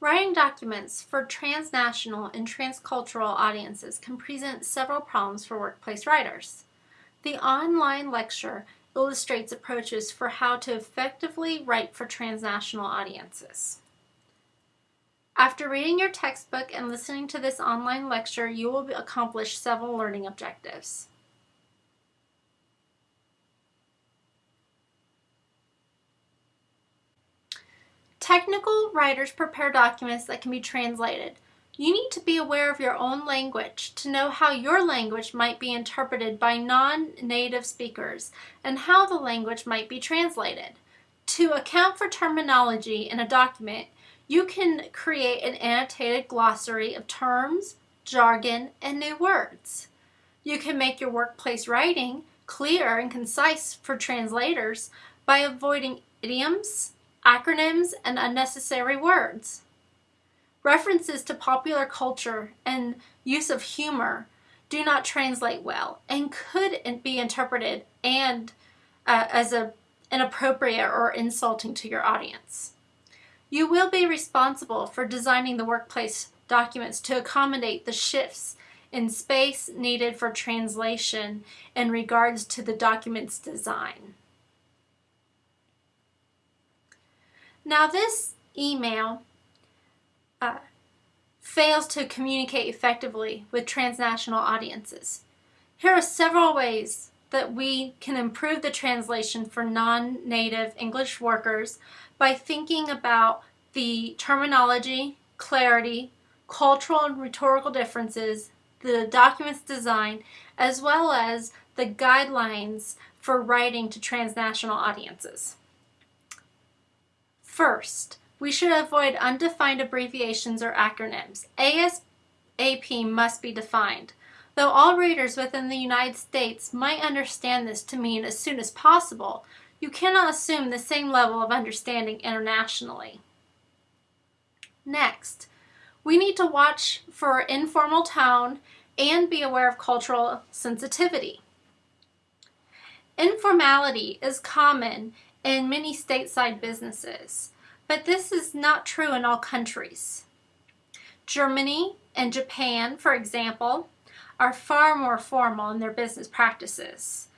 Writing documents for transnational and transcultural audiences can present several problems for workplace writers. The online lecture illustrates approaches for how to effectively write for transnational audiences. After reading your textbook and listening to this online lecture, you will accomplish several learning objectives. Technical writers prepare documents that can be translated. You need to be aware of your own language to know how your language might be interpreted by non-native speakers and how the language might be translated. To account for terminology in a document, you can create an annotated glossary of terms, jargon, and new words. You can make your workplace writing clear and concise for translators by avoiding idioms, acronyms, and unnecessary words. References to popular culture and use of humor do not translate well and could be interpreted and uh, as a, inappropriate or insulting to your audience. You will be responsible for designing the workplace documents to accommodate the shifts in space needed for translation in regards to the document's design. Now this email uh, fails to communicate effectively with transnational audiences. Here are several ways that we can improve the translation for non-native English workers by thinking about the terminology, clarity, cultural and rhetorical differences, the document's design, as well as the guidelines for writing to transnational audiences. First, we should avoid undefined abbreviations or acronyms. ASAP must be defined. Though all readers within the United States might understand this to mean as soon as possible, you cannot assume the same level of understanding internationally. Next, we need to watch for informal tone and be aware of cultural sensitivity. Informality is common in many stateside businesses, but this is not true in all countries. Germany and Japan, for example, are far more formal in their business practices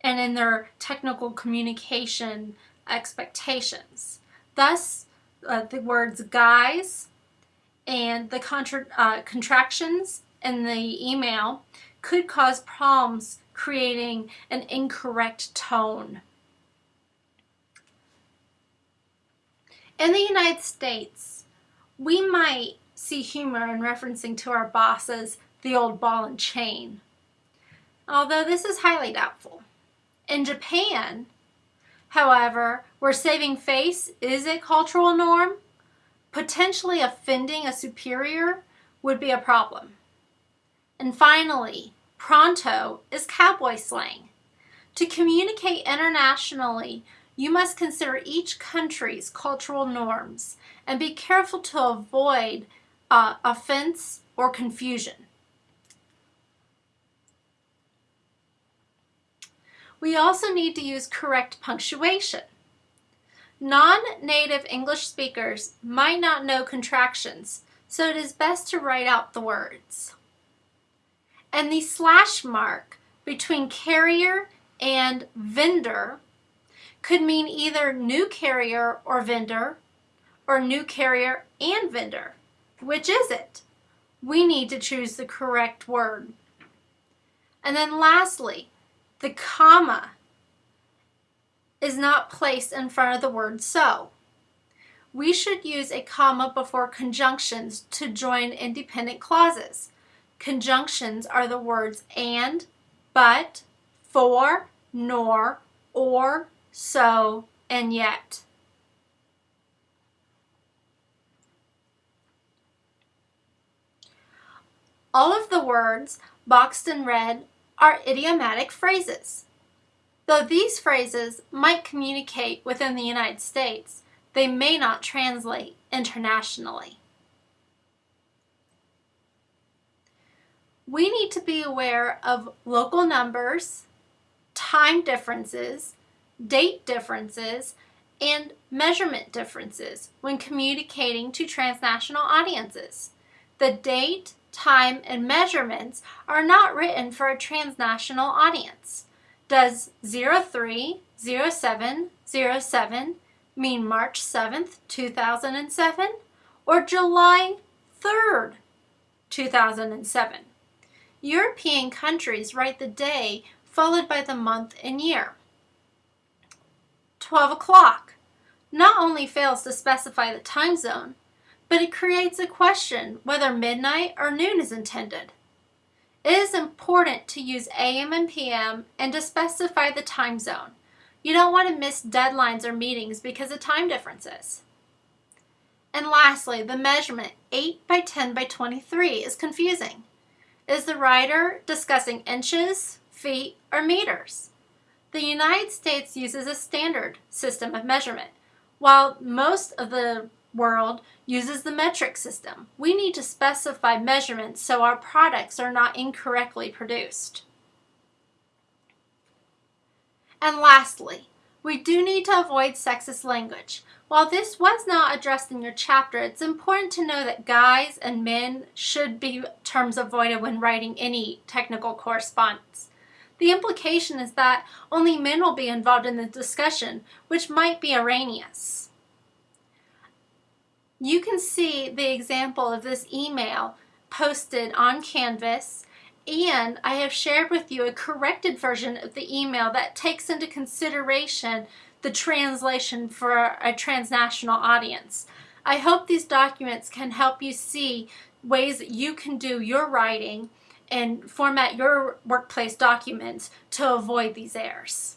and in their technical communication expectations. Thus, uh, the words guys and the contra uh, contractions in the email could cause problems creating an incorrect tone. In the United States, we might see humor in referencing to our bosses the old ball and chain, although this is highly doubtful. In Japan, however, where saving face is a cultural norm, potentially offending a superior would be a problem. And finally, pronto is cowboy slang. To communicate internationally, you must consider each country's cultural norms and be careful to avoid uh, offense or confusion. We also need to use correct punctuation. Non-native English speakers might not know contractions, so it is best to write out the words. And the slash mark between carrier and vendor could mean either new carrier or vendor, or new carrier and vendor. Which is it? We need to choose the correct word. And then lastly, the comma is not placed in front of the word so. We should use a comma before conjunctions to join independent clauses. Conjunctions are the words and, but, for, nor, or, so, and yet. All of the words boxed in red are idiomatic phrases. Though these phrases might communicate within the United States, they may not translate internationally. We need to be aware of local numbers, time differences, date differences, and measurement differences when communicating to transnational audiences. The date, time, and measurements are not written for a transnational audience. Does 030707 mean March 7th, 2007 or July 3rd, 2007? European countries write the day followed by the month and year. 12 o'clock not only fails to specify the time zone, but it creates a question whether midnight or noon is intended. It is important to use AM and PM and to specify the time zone. You don't want to miss deadlines or meetings because of time differences. And lastly, the measurement 8 by 10 by 23 is confusing. Is the writer discussing inches, feet, or meters? The United States uses a standard system of measurement, while most of the world uses the metric system. We need to specify measurements so our products are not incorrectly produced. And lastly, we do need to avoid sexist language. While this was not addressed in your chapter, it's important to know that guys and men should be terms avoided when writing any technical correspondence. The implication is that only men will be involved in the discussion, which might be erroneous. You can see the example of this email posted on Canvas and I have shared with you a corrected version of the email that takes into consideration the translation for a transnational audience. I hope these documents can help you see ways that you can do your writing and format your workplace documents to avoid these errors.